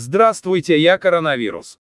Здравствуйте, я коронавирус.